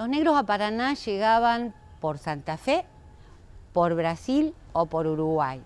Los negros a Paraná llegaban por Santa Fe, por Brasil o por Uruguay.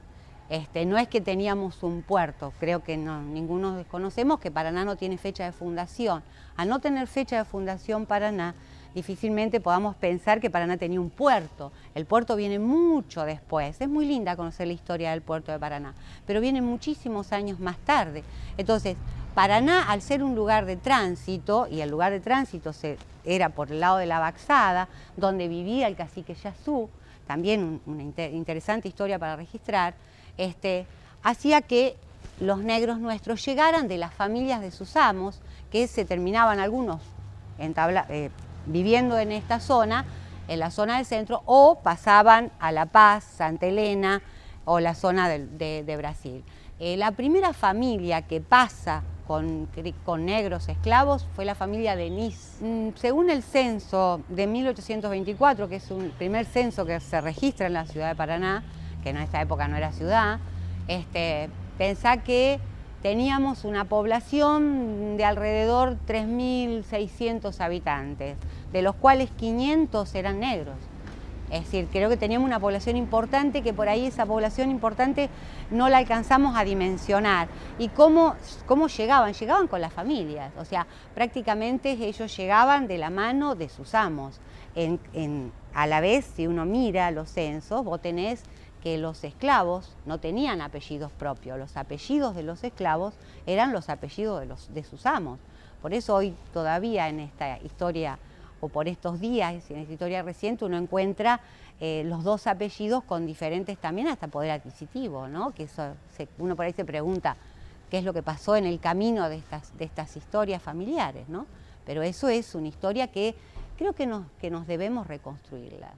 Este, no es que teníamos un puerto, creo que no, ninguno desconocemos que Paraná no tiene fecha de fundación. Al no tener fecha de fundación Paraná, difícilmente podamos pensar que Paraná tenía un puerto. El puerto viene mucho después. Es muy linda conocer la historia del puerto de Paraná, pero viene muchísimos años más tarde. Entonces, Paraná, al ser un lugar de tránsito, y el lugar de tránsito se, era por el lado de la Baxada, donde vivía el cacique Yazú, también una interesante historia para registrar, este, hacía que los negros nuestros llegaran de las familias de sus amos, que se terminaban algunos eh, viviendo en esta zona, en la zona del centro, o pasaban a La Paz, Santa Elena o la zona de, Brasil. Eh, la primera familia que pasa con, con, negros esclavos fue la familia de Nis. Mm, según el censo de 1824, que es un primer censo que se registra en la ciudad de Paraná, que en esta época no era ciudad, este, pensá que teníamos una población de alrededor 3.600 habitantes, de los cuales 500 eran negros. Es decir, creo que teníamos una población importante que por ahí esa población importante no la alcanzamos a dimensionar. ¿Y cómo, cómo llegaban? Llegaban con las familias, o sea, prácticamente ellos llegaban de la mano de sus amos. a la vez, si uno mira los censos, vos tenés que los esclavos no tenían apellidos propios, los apellidos de los esclavos eran los apellidos de, los, de sus amos. Por eso hoy todavía en esta historia, o por estos días, en esta historia reciente, uno encuentra eh, los dos apellidos con diferentes también hasta poder adquisitivo, ¿no? Que eso uno por ahí se pregunta qué es lo que pasó en el camino de estas, de estas historias familiares, ¿no? Pero eso es una historia que creo que nos, que nos debemos reconstruirla.